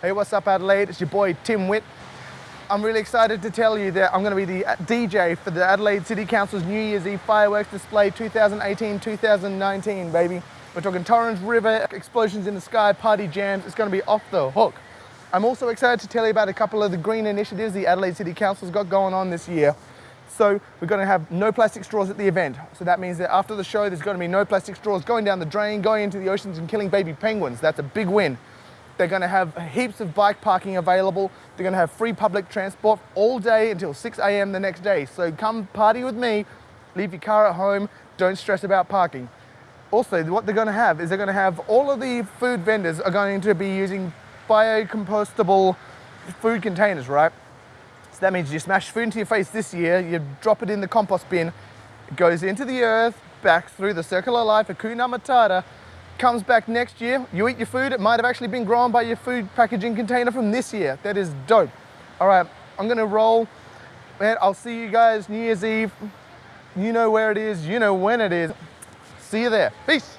Hey, what's up Adelaide? It's your boy Tim Witt. I'm really excited to tell you that I'm going to be the uh, DJ for the Adelaide City Council's New Year's Eve fireworks display 2018-2019, baby. We're talking Torrens River, explosions in the sky, party jams. It's going to be off the hook. I'm also excited to tell you about a couple of the green initiatives the Adelaide City Council's got going on this year. So we're going to have no plastic straws at the event. So that means that after the show, there's going to be no plastic straws going down the drain, going into the oceans and killing baby penguins. That's a big win. They're going to have heaps of bike parking available. They're going to have free public transport all day until 6 a.m. the next day. So come party with me, leave your car at home, don't stress about parking. Also, what they're going to have is they're going to have all of the food vendors are going to be using biocompostable food containers, right? So that means you smash food into your face this year, you drop it in the compost bin, it goes into the earth, back through the circular life, Hakuna Matata, comes back next year, you eat your food, it might have actually been grown by your food packaging container from this year. That is dope. All right, I'm gonna roll. Man, I'll see you guys New Year's Eve. You know where it is, you know when it is. See you there. Peace.